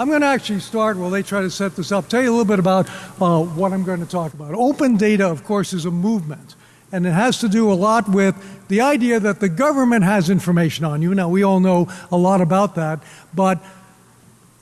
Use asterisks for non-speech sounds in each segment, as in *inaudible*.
I'm going to actually start while they try to set this up, tell you a little bit about uh, what I'm going to talk about. Open data, of course, is a movement. And it has to do a lot with the idea that the government has information on you. Now, we all know a lot about that, but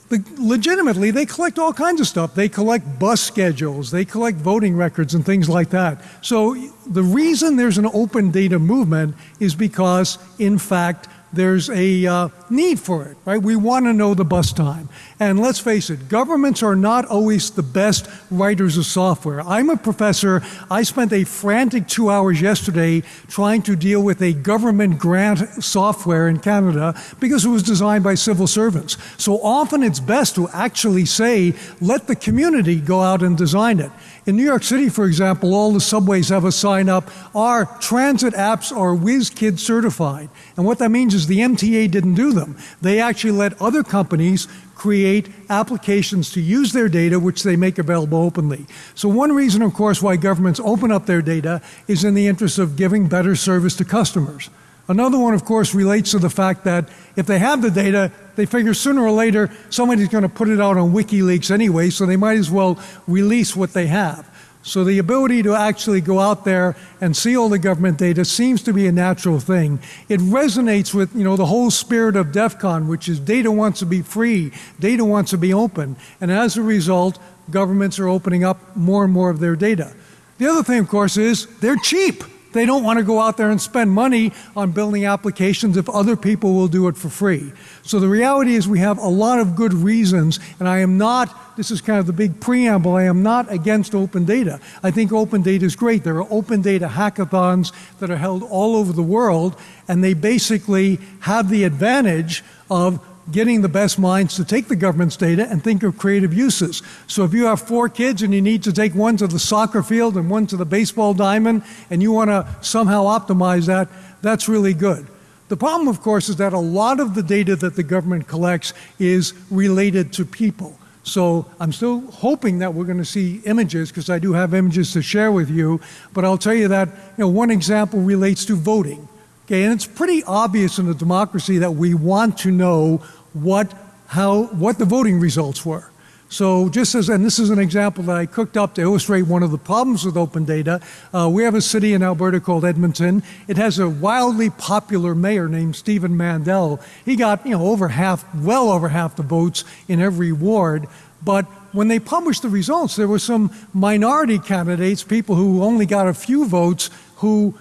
the, legitimately, they collect all kinds of stuff. They collect bus schedules, they collect voting records and things like that. So the reason there's an open data movement is because, in fact, there's a uh, need for it, right? We want to know the bus time. And let's face it, governments are not always the best writers of software. I'm a professor. I spent a frantic two hours yesterday trying to deal with a government grant software in Canada because it was designed by civil servants. So often it's best to actually say, let the community go out and design it. In New York City, for example, all the subways have a sign up, our transit apps are WizKid certified. And what that means is the MTA didn't do them. They actually let other companies create applications to use their data, which they make available openly. So one reason, of course, why governments open up their data is in the interest of giving better service to customers. Another one, of course, relates to the fact that if they have the data, they figure sooner or later somebody's going to put it out on WikiLeaks anyway, so they might as well release what they have. So the ability to actually go out there and see all the government data seems to be a natural thing. It resonates with you know the whole spirit of DEF CON, which is data wants to be free, data wants to be open, and as a result, governments are opening up more and more of their data. The other thing, of course, is they're cheap. They don't want to go out there and spend money on building applications if other people will do it for free. So the reality is we have a lot of good reasons, and I am not, this is kind of the big preamble, I am not against open data. I think open data is great. There are open data hackathons that are held all over the world, and they basically have the advantage of getting the best minds to take the government's data and think of creative uses. So if you have four kids and you need to take one to the soccer field and one to the baseball diamond and you want to somehow optimize that, that's really good. The problem, of course, is that a lot of the data that the government collects is related to people. So I'm still hoping that we're going to see images because I do have images to share with you. But I'll tell you that you know, one example relates to voting. Okay, and it's pretty obvious in a democracy that we want to know what, how, what the voting results were. So just as, and this is an example that I cooked up to illustrate one of the problems with open data. Uh, we have a city in Alberta called Edmonton. It has a wildly popular mayor named Stephen Mandel. He got, you know, over half, well over half the votes in every ward. But when they published the results, there were some minority candidates, people who only got a few votes, who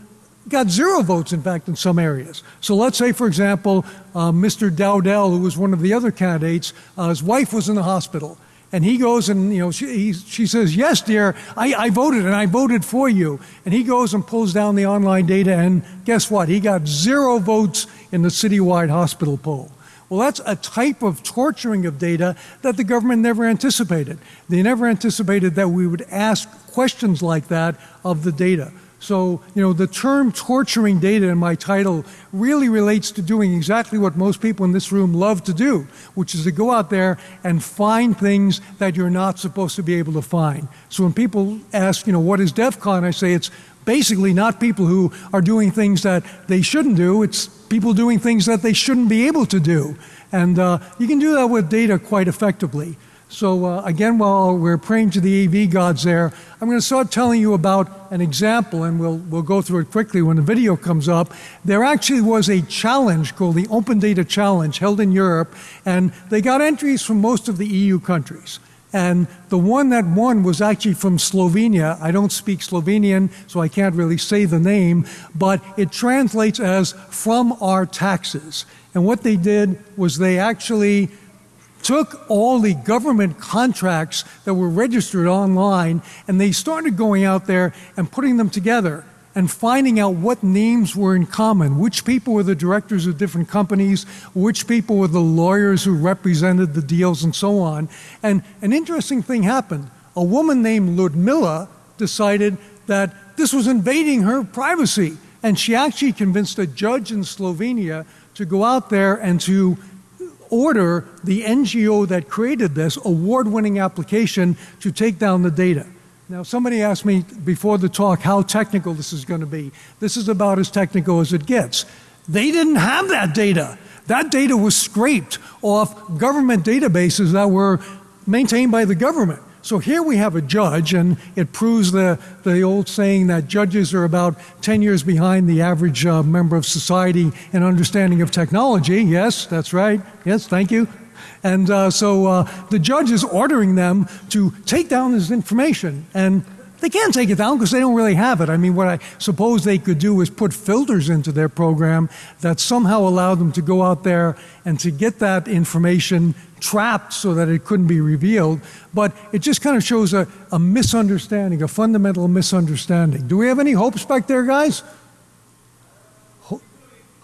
got zero votes, in fact, in some areas. So let's say, for example, uh, Mr. Dowdell, who was one of the other candidates, uh, his wife was in the hospital. And he goes and, you know, she, he, she says, yes, dear, I, I voted and I voted for you. And he goes and pulls down the online data and guess what? He got zero votes in the citywide hospital poll. Well, that's a type of torturing of data that the government never anticipated. They never anticipated that we would ask questions like that of the data. So, you know, the term torturing data in my title really relates to doing exactly what most people in this room love to do, which is to go out there and find things that you're not supposed to be able to find. So when people ask, you know, what is DEF CON, I say it's basically not people who are doing things that they shouldn't do, it's people doing things that they shouldn't be able to do. And uh, you can do that with data quite effectively. So uh, again, while we're praying to the AV gods there, I'm going to start telling you about an example, and we'll, we'll go through it quickly when the video comes up. There actually was a challenge called the Open Data Challenge held in Europe, and they got entries from most of the EU countries. And the one that won was actually from Slovenia. I don't speak Slovenian, so I can't really say the name, but it translates as from our taxes. And what they did was they actually took all the government contracts that were registered online and they started going out there and putting them together and finding out what names were in common, which people were the directors of different companies, which people were the lawyers who represented the deals and so on. And an interesting thing happened. A woman named Ludmilla decided that this was invading her privacy. And she actually convinced a judge in Slovenia to go out there and to order the NGO that created this award-winning application to take down the data. Now somebody asked me before the talk how technical this is going to be. This is about as technical as it gets. They didn't have that data. That data was scraped off government databases that were maintained by the government. So here we have a judge, and it proves the, the old saying that judges are about 10 years behind the average uh, member of society in understanding of technology. Yes, that's right. Yes, thank you. And uh, so uh, the judge is ordering them to take down this information. And they can't take it down because they don't really have it. I mean, what I suppose they could do is put filters into their program that somehow allow them to go out there and to get that information trapped so that it couldn't be revealed. But it just kind of shows a, a misunderstanding, a fundamental misunderstanding. Do we have any hopes back there, guys?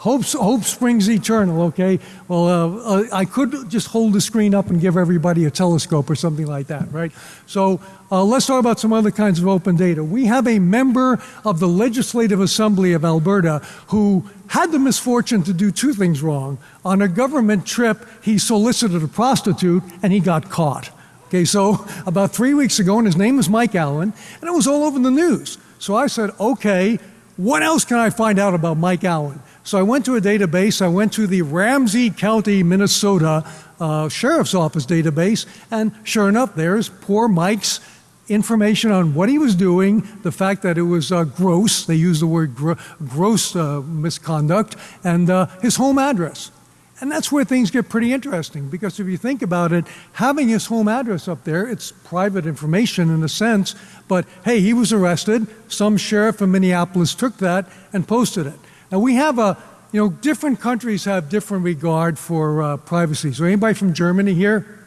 Hope, hope springs eternal, okay? Well, uh, uh, I could just hold the screen up and give everybody a telescope or something like that, right? So uh, let's talk about some other kinds of open data. We have a member of the Legislative Assembly of Alberta who had the misfortune to do two things wrong. On a government trip, he solicited a prostitute and he got caught. Okay, so *laughs* about three weeks ago, and his name is Mike Allen, and it was all over the news. So I said, okay, what else can I find out about Mike Allen? So I went to a database. I went to the Ramsey County, Minnesota uh, Sheriff's Office database, and sure enough, there's poor Mike's information on what he was doing, the fact that it was uh, gross, they use the word gr gross uh, misconduct, and uh, his home address. And that's where things get pretty interesting because if you think about it, having his home address up there, it's private information in a sense, but hey, he was arrested. Some sheriff in Minneapolis took that and posted it. Now we have a, you know, different countries have different regard for uh, privacy. So anybody from Germany here?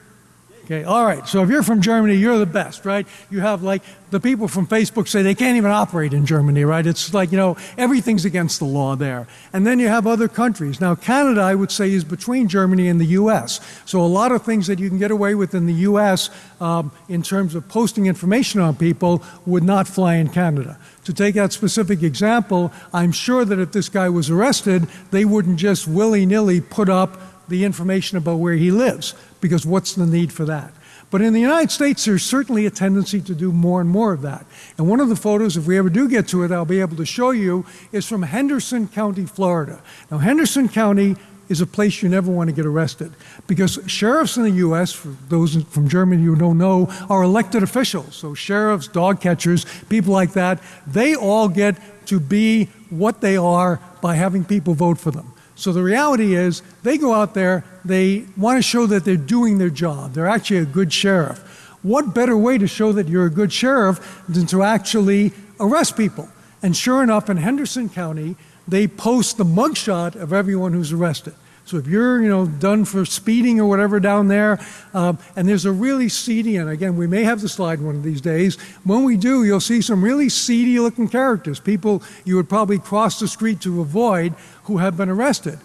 Okay, all right. So if you're from Germany, you're the best, right? You have like the people from Facebook say they can't even operate in Germany, right? It's like, you know, everything's against the law there. And then you have other countries. Now, Canada, I would say, is between Germany and the US. So a lot of things that you can get away with in the US um, in terms of posting information on people would not fly in Canada. To take that specific example, I'm sure that if this guy was arrested, they wouldn't just willy nilly put up the information about where he lives, because what's the need for that? But in the United States, there's certainly a tendency to do more and more of that. And one of the photos, if we ever do get to it, I'll be able to show you, is from Henderson County, Florida. Now, Henderson County is a place you never want to get arrested because sheriffs in the U.S., for those from Germany who don't know, are elected officials. So sheriffs, dog catchers, people like that, they all get to be what they are by having people vote for them. So the reality is, they go out there, they want to show that they're doing their job. They're actually a good sheriff. What better way to show that you're a good sheriff than to actually arrest people? And sure enough, in Henderson County, they post the mugshot of everyone who's arrested. So if you're, you know, done for speeding or whatever down there, um, and there's a really seedy, and again, we may have the slide one of these days. When we do, you'll see some really seedy looking characters, people you would probably cross the street to avoid who have been arrested.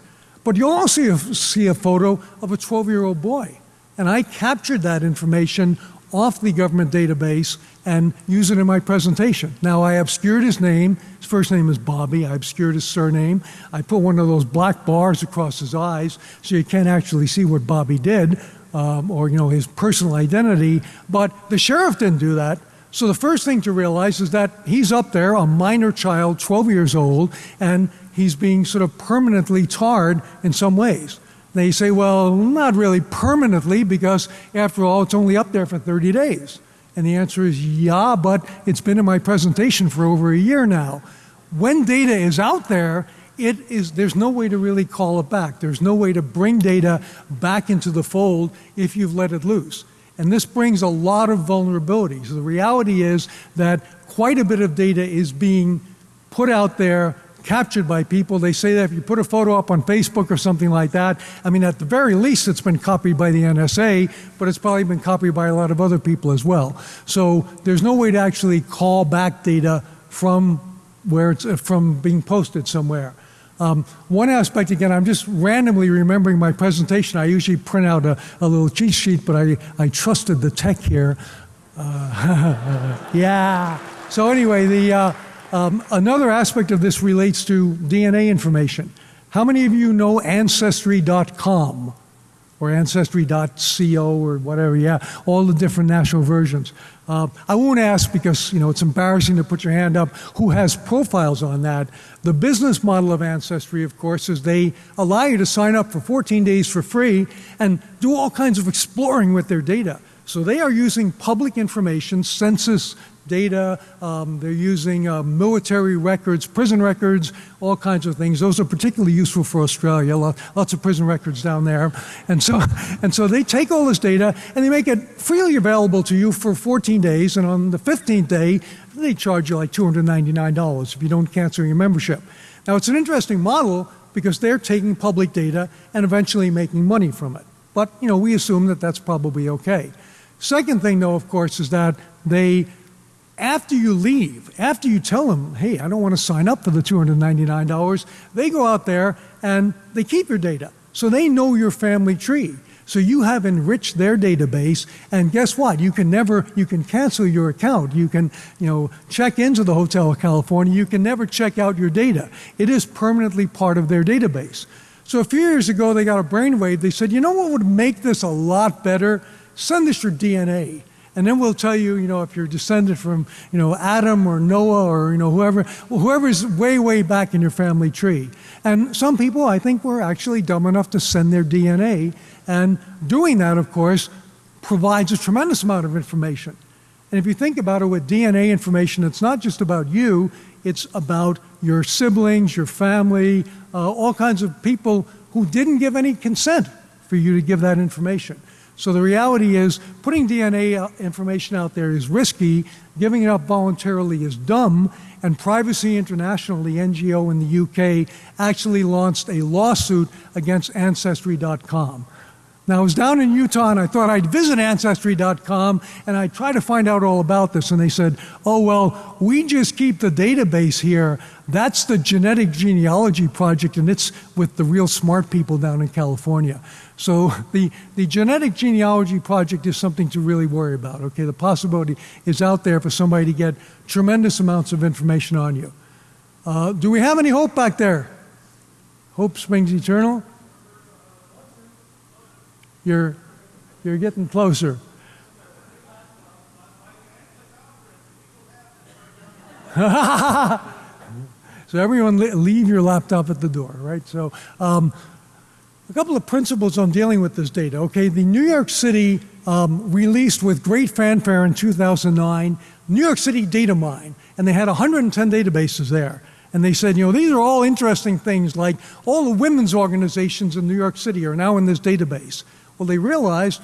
But you'll also see a photo of a 12 year old boy. And I captured that information off the government database and use it in my presentation. Now, I obscured his name. His first name is Bobby. I obscured his surname. I put one of those black bars across his eyes so you can't actually see what Bobby did um, or, you know, his personal identity. But the sheriff didn't do that. So the first thing to realize is that he's up there, a minor child, 12 years old, and he's being sort of permanently tarred in some ways. They say, well, not really permanently because, after all, it's only up there for 30 days. And the answer is, yeah, but it's been in my presentation for over a year now. When data is out there, it is, there's no way to really call it back. There's no way to bring data back into the fold if you've let it loose. And this brings a lot of vulnerabilities. The reality is that quite a bit of data is being put out there captured by people. They say that if you put a photo up on Facebook or something like that, I mean, at the very least, it's been copied by the NSA, but it's probably been copied by a lot of other people as well. So there's no way to actually call back data from where it's from being posted somewhere. Um, one aspect, again, I'm just randomly remembering my presentation. I usually print out a, a little cheat sheet, but I, I trusted the tech here. Uh, *laughs* yeah. So anyway, the uh, um, another aspect of this relates to DNA information. How many of you know Ancestry.com? or ancestry.co or whatever. Yeah, all the different national versions. Uh, I won't ask because you know it's embarrassing to put your hand up. Who has profiles on that? The business model of Ancestry, of course, is they allow you to sign up for 14 days for free and do all kinds of exploring with their data. So they are using public information, census data, um, they're using uh, military records, prison records, all kinds of things. Those are particularly useful for Australia, lots of prison records down there. And so, *laughs* and so they take all this data and they make it freely available to you for 14 days, and on the 15th day, they charge you like $299 if you don't cancel your membership. Now it's an interesting model because they're taking public data and eventually making money from it. But you know, we assume that that's probably okay. Second thing though, of course, is that they after you leave, after you tell them, hey, I don't want to sign up for the $299, they go out there and they keep your data. So they know your family tree. So you have enriched their database, and guess what? You can never, you can cancel your account. You can, you know, check into the Hotel California. You can never check out your data. It is permanently part of their database. So a few years ago, they got a brainwave. They said, you know what would make this a lot better? Send us your DNA. And then we'll tell you, you know, if you're descended from, you know, Adam or Noah or, you know, whoever, well, whoever's way, way back in your family tree. And some people, I think, were actually dumb enough to send their DNA. And doing that, of course, provides a tremendous amount of information. And if you think about it with DNA information, it's not just about you, it's about your siblings, your family, uh, all kinds of people who didn't give any consent for you to give that information. So the reality is putting DNA uh, information out there is risky, giving it up voluntarily is dumb, and Privacy International, the NGO in the UK, actually launched a lawsuit against Ancestry.com. Now, I was down in Utah and I thought I'd visit Ancestry.com and I'd try to find out all about this. And they said, oh, well, we just keep the database here. That's the Genetic Genealogy Project, and it's with the real smart people down in California. So *laughs* the, the Genetic Genealogy Project is something to really worry about, okay? The possibility is out there for somebody to get tremendous amounts of information on you. Uh, do we have any hope back there? Hope springs eternal? You're, you're getting closer. *laughs* so everyone leave your laptop at the door, right? So um, a couple of principles on dealing with this data. Okay, the New York City um, released with great fanfare in 2009, New York City Data Mine, and they had 110 databases there. And they said, you know, these are all interesting things like all the women's organizations in New York City are now in this database. Well, they realized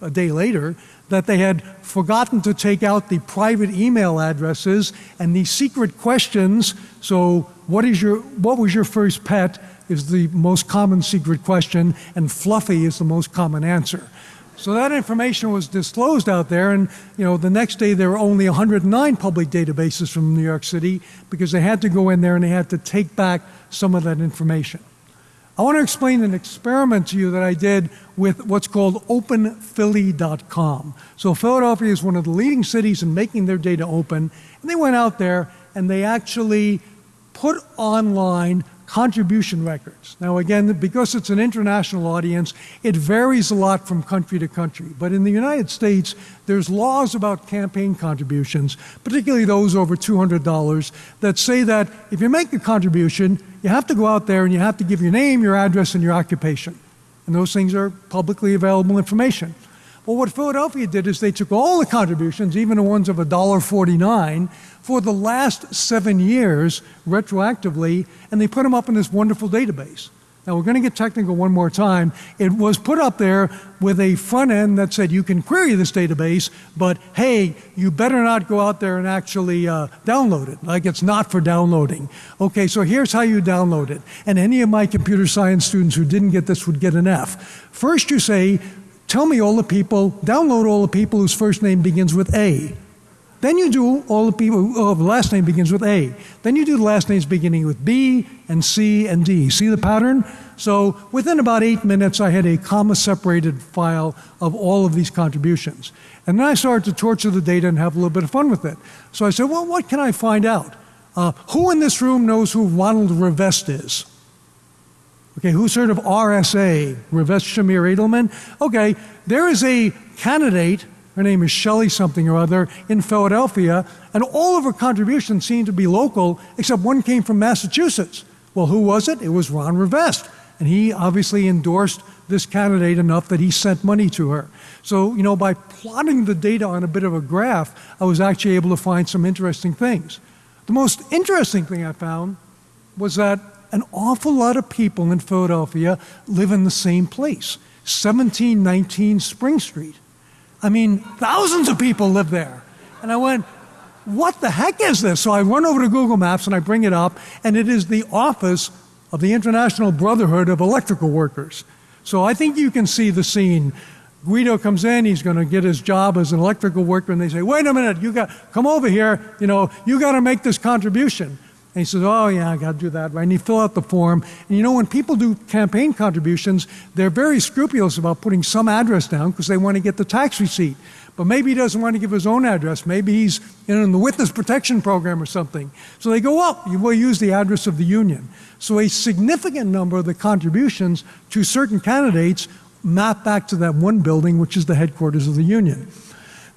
a day later that they had forgotten to take out the private email addresses and the secret questions. So what is your, what was your first pet is the most common secret question and fluffy is the most common answer. So that information was disclosed out there and you know the next day there were only 109 public databases from New York City because they had to go in there and they had to take back some of that information. I want to explain an experiment to you that I did with what's called openphilly.com. So Philadelphia is one of the leading cities in making their data open, and they went out there and they actually put online contribution records. Now again, because it's an international audience, it varies a lot from country to country. But in the United States, there's laws about campaign contributions, particularly those over $200, that say that if you make a contribution, you have to go out there and you have to give your name, your address, and your occupation. And those things are publicly available information. Well, what Philadelphia did is they took all the contributions, even the ones of $1.49, for the last seven years retroactively, and they put them up in this wonderful database. Now we're going to get technical one more time. It was put up there with a front end that said you can query this database, but hey, you better not go out there and actually uh, download it, like it's not for downloading. Okay, so here's how you download it. And any of my computer science students who didn't get this would get an F. First you say, tell me all the people, download all the people whose first name begins with A. Then you do all the people, oh, the last name begins with A. Then you do the last names beginning with B and C and D. See the pattern? So within about eight minutes, I had a comma separated file of all of these contributions. And then I started to torture the data and have a little bit of fun with it. So I said, well, what can I find out? Uh, who in this room knows who Ronald Rivest is? Okay, who's heard of RSA, Rivest Shamir Adleman? Okay, there is a candidate, her name is Shelley something or other, in Philadelphia, and all of her contributions seem to be local, except one came from Massachusetts. Well, who was it? It was Ron Rivest. And he obviously endorsed this candidate enough that he sent money to her. So, you know, by plotting the data on a bit of a graph, I was actually able to find some interesting things. The most interesting thing I found was that an awful lot of people in Philadelphia live in the same place, 1719 Spring Street. I mean, thousands of people live there. And I went, what the heck is this? So I run over to Google Maps and I bring it up, and it is the office of the International Brotherhood of Electrical Workers. So I think you can see the scene. Guido comes in, he's going to get his job as an electrical worker, and they say, wait a minute, you got, come over here, you know, you got to make this contribution. And he says, oh yeah, I got to do that, right? And you fill out the form. And you know, when people do campaign contributions, they're very scrupulous about putting some address down because they want to get the tax receipt. But maybe he doesn't want to give his own address. Maybe he's in the witness protection program or something. So they go up, you will use the address of the union. So a significant number of the contributions to certain candidates map back to that one building, which is the headquarters of the union.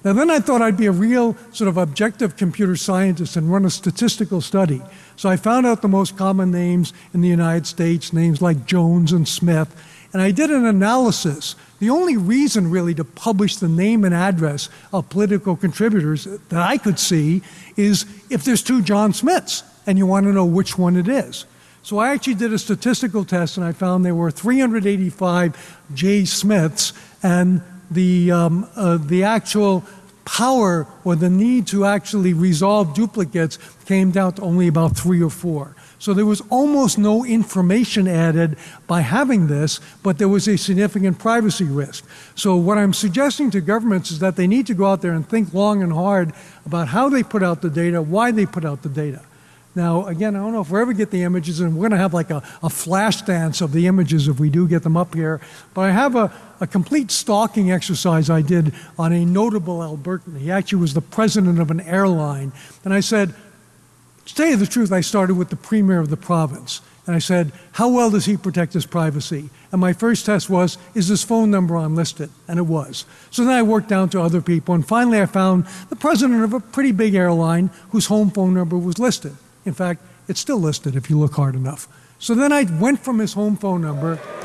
Now then I thought I'd be a real sort of objective computer scientist and run a statistical study. So I found out the most common names in the United States, names like Jones and Smith, and I did an analysis. The only reason really to publish the name and address of political contributors that I could see is if there's two John Smiths and you want to know which one it is. So I actually did a statistical test and I found there were 385 J. Smiths and the, um, uh, the actual power or the need to actually resolve duplicates came down to only about three or four. So there was almost no information added by having this, but there was a significant privacy risk. So what I'm suggesting to governments is that they need to go out there and think long and hard about how they put out the data, why they put out the data. Now, again, I don't know if we ever get the images, and we're going to have like a, a, flash dance of the images if we do get them up here. But I have a, a complete stalking exercise I did on a notable Albertan. He actually was the president of an airline. And I said, to tell you the truth, I started with the premier of the province. And I said, how well does he protect his privacy? And my first test was, is his phone number unlisted? And it was. So then I worked down to other people, and finally I found the president of a pretty big airline whose home phone number was listed. In fact, it's still listed if you look hard enough. So then I went from his home phone number. *laughs*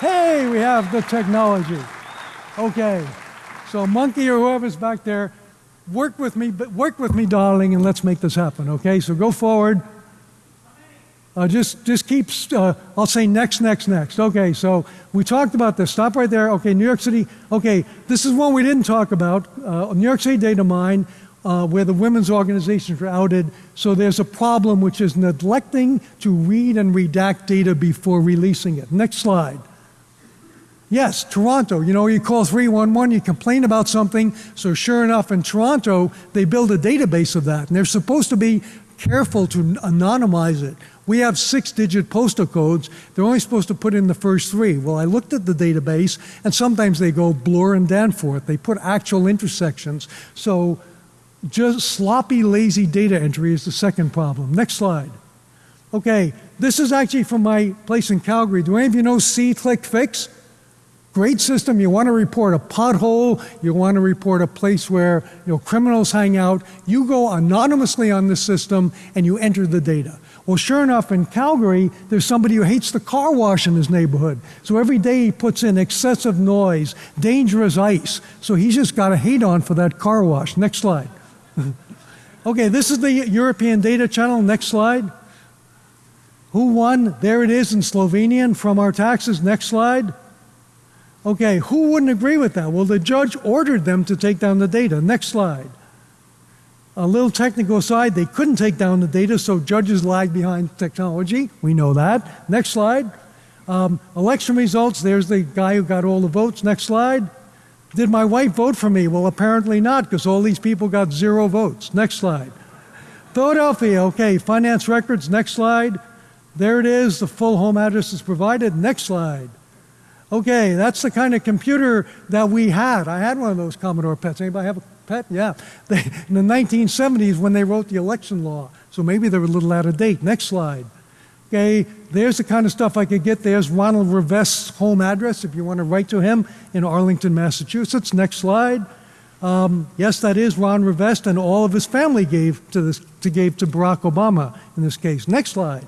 hey, we have the technology. Okay. So monkey or whoever's back there, work with me, but work with me, darling, and let's make this happen. Okay, so go forward. Uh, just, just keep, uh, I'll say next, next, next. Okay, so we talked about this. Stop right there. Okay, New York City. Okay, this is one we didn't talk about. Uh, New York City data mine, uh, where the women's organizations were outed. So there's a problem which is neglecting to read and redact data before releasing it. Next slide. Yes, Toronto. You know, you call 311, you complain about something. So sure enough, in Toronto, they build a database of that. And they're supposed to be careful to anonymize it. We have six digit postal codes. They're only supposed to put in the first three. Well, I looked at the database, and sometimes they go Bloor and Danforth. They put actual intersections. So just sloppy, lazy data entry is the second problem. Next slide. Okay, this is actually from my place in Calgary. Do any of you know See Click Fix? Great system. You want to report a pothole. You want to report a place where you know, criminals hang out. You go anonymously on the system and you enter the data. Well, sure enough, in Calgary, there's somebody who hates the car wash in his neighborhood. So every day he puts in excessive noise, dangerous ice. So he's just got a hate on for that car wash. Next slide. *laughs* okay, this is the European Data Channel. Next slide. Who won? There it is in Slovenian from our taxes. Next slide. Okay, who wouldn't agree with that? Well, the judge ordered them to take down the data. Next slide. A little technical aside, they couldn't take down the data, so judges lag behind technology. We know that. Next slide. Um, election results, there's the guy who got all the votes. Next slide. Did my wife vote for me? Well, apparently not, because all these people got zero votes. Next slide. Philadelphia, okay, finance records. Next slide. There it is, the full home address is provided. Next slide. Okay, that's the kind of computer that we had. I had one of those Commodore pets. Anybody have a pet? Yeah. They, *laughs* in the 1970s when they wrote the election law. So maybe they're a little out of date. Next slide. Okay, there's the kind of stuff I could get. There's Ronald Rivest's home address if you want to write to him in Arlington, Massachusetts. Next slide. Um, yes, that is Ron Rivest, and all of his family gave to this to gave to Barack Obama in this case. Next slide.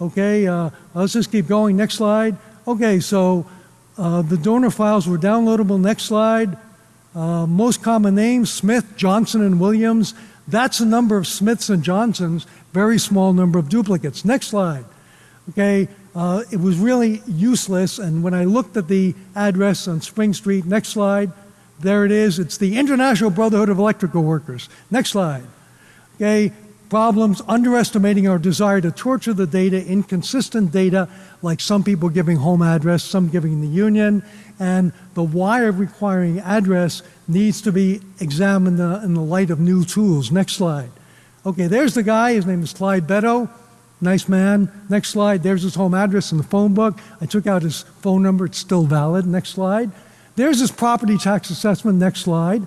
Okay, uh, let's just keep going. Next slide. Okay, so uh, the donor files were downloadable. Next slide. Uh, most common names Smith, Johnson, and Williams. That's a number of Smiths and Johnsons, very small number of duplicates. Next slide. Okay, uh, it was really useless, and when I looked at the address on Spring Street, next slide, there it is. It's the International Brotherhood of Electrical Workers. Next slide. Okay, problems, underestimating our desire to torture the data, inconsistent data, like some people giving home address, some giving the union, and the why of requiring address needs to be examined in the light of new tools. Next slide. Okay, there's the guy. His name is Clive Beddoe. Nice man. Next slide. There's his home address in the phone book. I took out his phone number. It's still valid. Next slide. There's his property tax assessment. Next slide.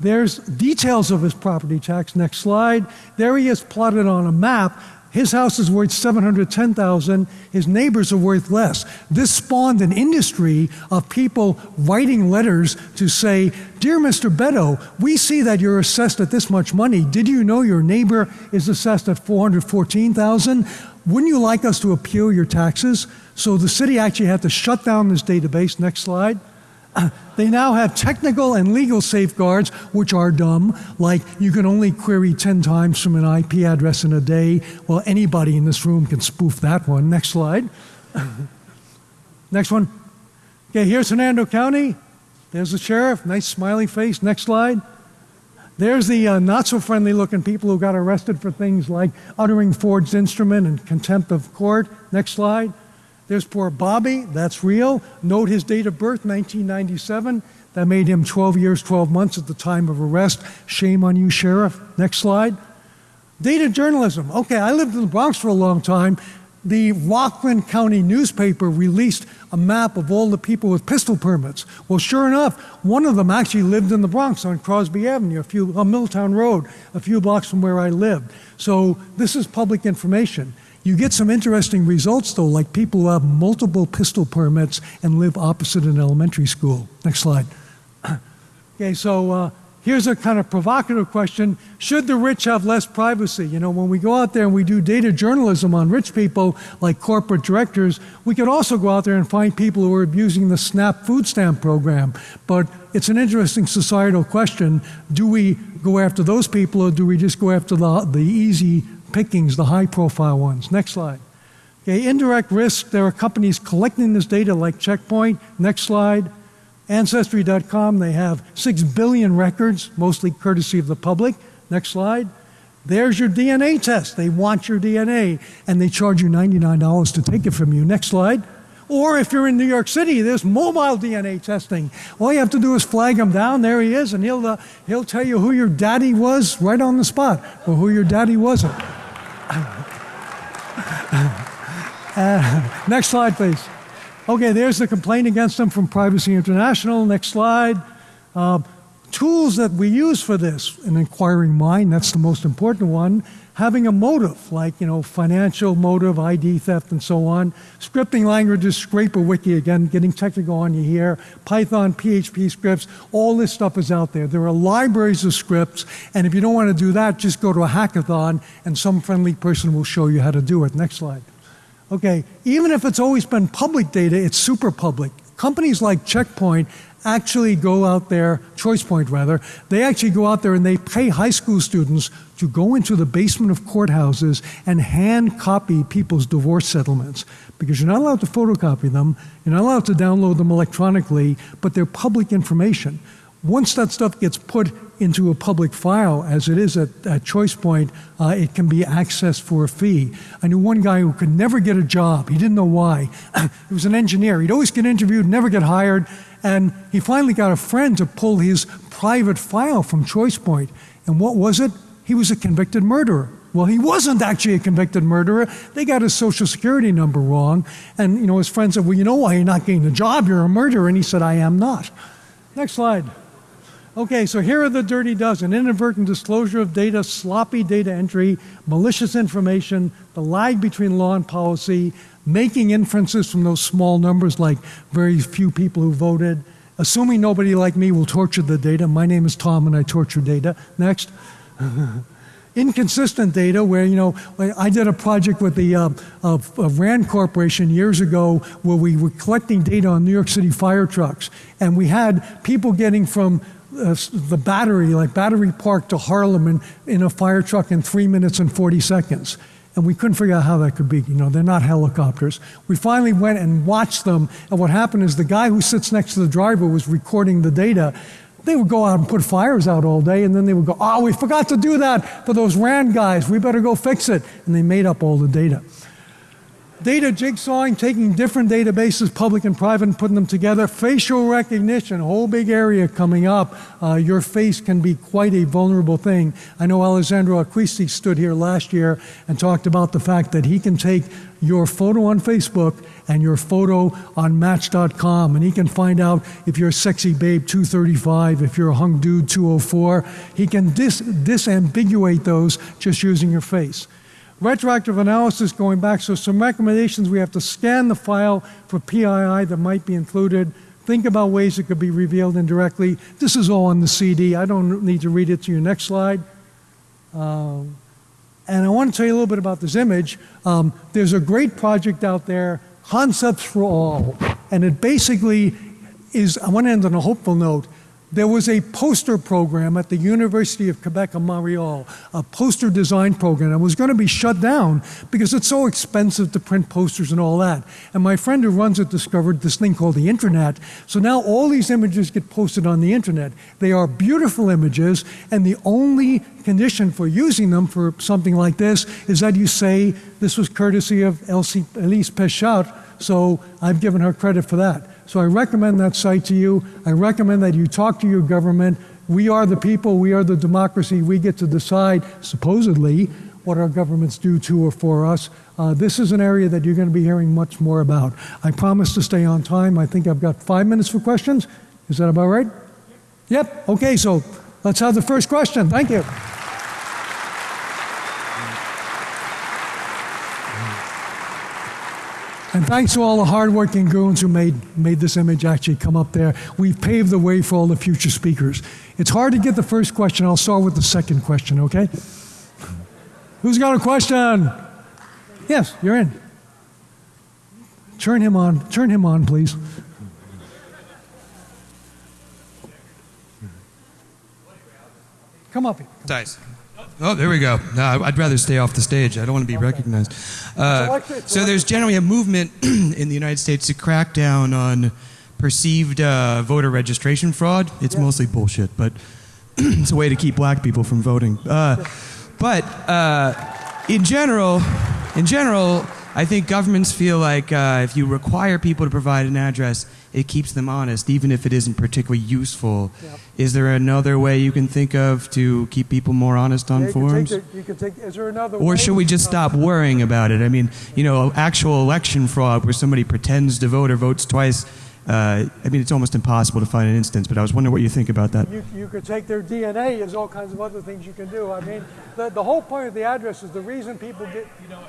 There's details of his property tax. Next slide. There he is plotted on a map. His house is worth 710,000. His neighbors are worth less. This spawned an industry of people writing letters to say, "Dear Mr. Beddoe, we see that you're assessed at this much money. Did you know your neighbor is assessed at 414,000? Wouldn't you like us to appeal your taxes?" So the city actually had to shut down this database. Next slide. *clears throat* They now have technical and legal safeguards, which are dumb, like you can only query 10 times from an IP address in a day. Well, anybody in this room can spoof that one. Next slide. *clears throat* Next one. Okay, here's Hernando County. There's the sheriff, nice smiley face. Next slide. There's the uh, not so friendly looking people who got arrested for things like uttering forged instrument and contempt of court. Next slide. There's poor Bobby, that's real. Note his date of birth, 1997. That made him 12 years, 12 months at the time of arrest. Shame on you, Sheriff. Next slide. Data journalism. Okay, I lived in the Bronx for a long time. The Rockland County newspaper released a map of all the people with pistol permits. Well, sure enough, one of them actually lived in the Bronx on Crosby Avenue, a few on Milltown Road, a few blocks from where I lived. So this is public information. You get some interesting results, though, like people who have multiple pistol permits and live opposite an elementary school. Next slide. *clears throat* okay, so uh, here's a kind of provocative question Should the rich have less privacy? You know, when we go out there and we do data journalism on rich people, like corporate directors, we could also go out there and find people who are abusing the SNAP food stamp program. But it's an interesting societal question. Do we go after those people or do we just go after the, the easy pickings, the high profile ones. Next slide. Okay, indirect risk, there are companies collecting this data like Checkpoint. Next slide. Ancestry.com, they have 6 billion records, mostly courtesy of the public. Next slide. There's your DNA test. They want your DNA and they charge you $99 to take it from you. Next slide. Or if you're in New York City, there's mobile DNA testing. All you have to do is flag him down. There he is, and he'll, uh, he'll tell you who your daddy was right on the spot, or who your daddy wasn't. Uh, *laughs* next slide, please. Okay, there's the complaint against them from Privacy International. Next slide. Uh, tools that we use for this, an inquiring mind, that's the most important one. Having a motive, like you know, financial motive, ID theft, and so on. Scripting languages, ScraperWiki again, getting technical on you here. Python, PHP scripts, all this stuff is out there. There are libraries of scripts, and if you don't want to do that, just go to a hackathon, and some friendly person will show you how to do it. Next slide. Okay, even if it's always been public data, it's super public. Companies like Checkpoint actually go out there, ChoicePoint rather, they actually go out there and they pay high school students to go into the basement of courthouses and hand copy people's divorce settlements because you're not allowed to photocopy them, you're not allowed to download them electronically, but they're public information. Once that stuff gets put into a public file, as it is at, at ChoicePoint, uh, it can be accessed for a fee. I knew one guy who could never get a job. He didn't know why. *clears throat* he was an engineer. He'd always get interviewed, never get hired, and he finally got a friend to pull his private file from ChoicePoint. And what was it? He was a convicted murderer. Well, he wasn't actually a convicted murderer. They got his social security number wrong. And, you know, his friend said, Well, you know why you're not getting the job? You're a murderer. And he said, I am not. Next slide. Okay, so here are the dirty dozen inadvertent disclosure of data, sloppy data entry, malicious information, the lag between law and policy, making inferences from those small numbers like very few people who voted, assuming nobody like me will torture the data. My name is Tom and I torture data. Next. *laughs* inconsistent data where, you know, I did a project with the uh, Rand Corporation years ago where we were collecting data on New York City fire trucks. And we had people getting from uh, the battery, like Battery Park to Harlem in, in a fire truck in three minutes and 40 seconds. And we couldn't figure out how that could be. You know, they're not helicopters. We finally went and watched them. And what happened is the guy who sits next to the driver was recording the data. They would go out and put fires out all day, and then they would go, Oh, we forgot to do that for those RAND guys. We better go fix it. And they made up all the data. Data jigsawing, taking different databases, public and private, and putting them together. Facial recognition, a whole big area coming up. Uh, your face can be quite a vulnerable thing. I know Alessandro Acquisti stood here last year and talked about the fact that he can take your photo on Facebook and your photo on Match.com, and he can find out if you're a sexy babe 235, if you're a hung dude 204. He can dis- disambiguate those just using your face. Retroactive analysis going back, so some recommendations we have to scan the file for PII that might be included. Think about ways it could be revealed indirectly. This is all on the CD. I don't need to read it to you. Next slide. Um, and I want to tell you a little bit about this image. Um, there's a great project out there, Concepts for All. And it basically is, I want to end on a hopeful note. There was a poster program at the University of Quebec in Montreal, a poster design program that was going to be shut down because it's so expensive to print posters and all that. And my friend who runs it discovered this thing called the internet. So now all these images get posted on the internet. They are beautiful images, and the only condition for using them for something like this is that you say this was courtesy of Elsie, Elise Pechot, so I've given her credit for that. So I recommend that site to you. I recommend that you talk to your government. We are the people, we are the democracy. We get to decide, supposedly, what our governments do to or for us. Uh, this is an area that you're going to be hearing much more about. I promise to stay on time. I think I've got five minutes for questions. Is that about right? Yep. Okay, so let's have the first question. Thank you. And thanks to all the hardworking goons who made, made this image actually come up there. We've paved the way for all the future speakers. It's hard to get the first question. I'll start with the second question, okay? Who's got a question? Yes, you're in. Turn him on. Turn him on, please. Come up here. Dice. Oh, there we go. No, I'd rather stay off the stage. I don't want to be recognized. Uh, so there's generally a movement *clears throat* in the United States to crack down on perceived uh, voter registration fraud. It's yeah. mostly bullshit, but *clears throat* it's a way to keep black people from voting. Uh, but uh, in general, in general, I think governments feel like uh, if you require people to provide an address, it keeps them honest, even if it isn't particularly useful. Yep. Is there another way you can think of to keep people more honest on yeah, forms? The, you can take, is there another or should we just stop worrying about it? I mean, you know, actual election fraud where somebody pretends to vote or votes twice. Uh, I mean, it's almost impossible to find an instance, but I was wondering what you think about that. You, you could take their DNA. There's all kinds of other things you can do. I mean, the, the whole point of the address is the reason people get. You know,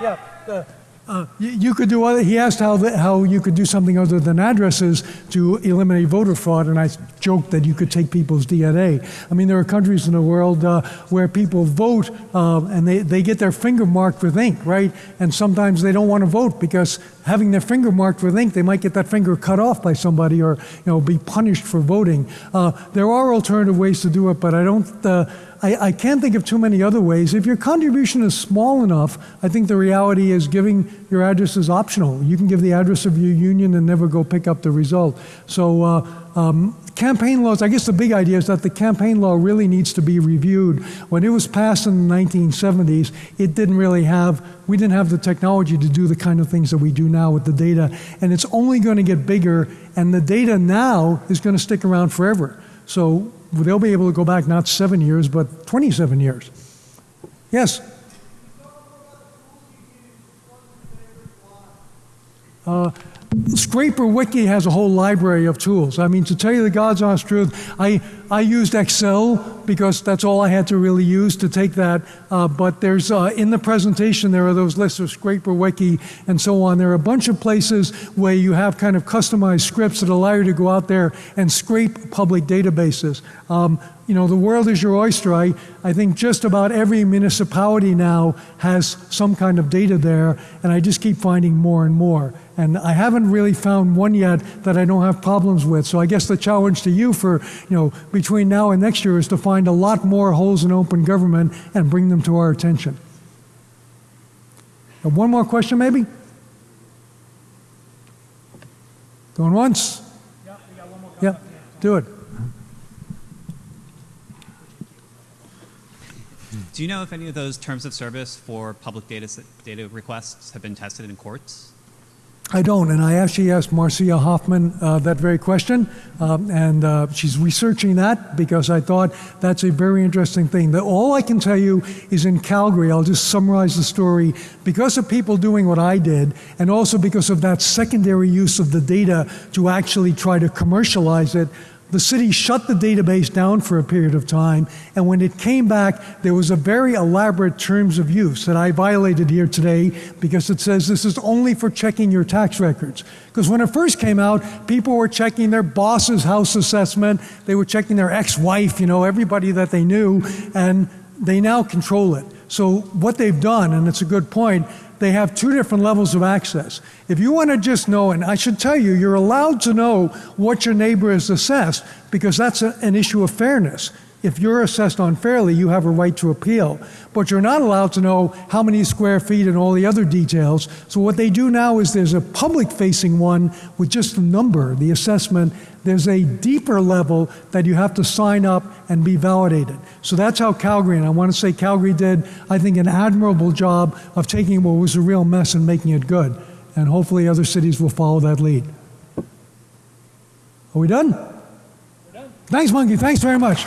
yeah, the, uh, you, could do other, he asked how, the, how you could do something other than addresses to eliminate voter fraud, and I joked that you could take people's DNA. I mean, there are countries in the world uh, where people vote uh, and they, they get their finger marked with ink, right? And sometimes they don't want to vote because having their finger marked with ink, they might get that finger cut off by somebody or you know, be punished for voting. Uh, there are alternative ways to do it, but I don't uh, I, I can't think of too many other ways. If your contribution is small enough, I think the reality is giving your address is optional. You can give the address of your union and never go pick up the result. So, uh, um, campaign laws, I guess the big idea is that the campaign law really needs to be reviewed. When it was passed in the 1970s, it didn't really have, we didn't have the technology to do the kind of things that we do now with the data. And it's only going to get bigger, and the data now is going to stick around forever. So they'll be able to go back not seven years, but 27 years. Yes? Uh, Scraper Wiki has a whole library of tools. I mean, to tell you the God's honest truth, I, I used Excel because that's all I had to really use to take that. Uh, but there's uh, in the presentation there are those lists of Scraper Wiki and so on. There are a bunch of places where you have kind of customized scripts that allow you to go out there and scrape public databases. Um, you know, the world is your oyster. I, I think just about every municipality now has some kind of data there, and I just keep finding more and more. And I haven't really found one yet that I don't have problems with. So I guess the challenge to you for, you know, between now and next year is to find a lot more holes in open government and bring them to our attention. Uh, one more question, maybe? Going once? Yeah, we got one more Yeah, do it. Do you know if any of those terms of service for public data, data requests have been tested in courts? I don't, and I actually asked Marcia Hofmann uh, that very question, um, and uh, she's researching that because I thought that's a very interesting thing. That all I can tell you is in Calgary, I'll just summarize the story. Because of people doing what I did, and also because of that secondary use of the data to actually try to commercialize it, the city shut the database down for a period of time, and when it came back, there was a very elaborate terms of use that I violated here today because it says this is only for checking your tax records. Because when it first came out, people were checking their boss's house assessment, they were checking their ex wife, you know, everybody that they knew, and they now control it. So, what they've done, and it's a good point, they have two different levels of access. If you want to just know, and I should tell you, you're allowed to know what your neighbor is assessed because that's a, an issue of fairness. If you're assessed unfairly, you have a right to appeal. But you're not allowed to know how many square feet and all the other details. So, what they do now is there's a public facing one with just the number, the assessment. There's a deeper level that you have to sign up and be validated. So, that's how Calgary, and I want to say Calgary did, I think, an admirable job of taking what was a real mess and making it good. And hopefully, other cities will follow that lead. Are we done? We're done. Thanks, Monkey. Thanks very much.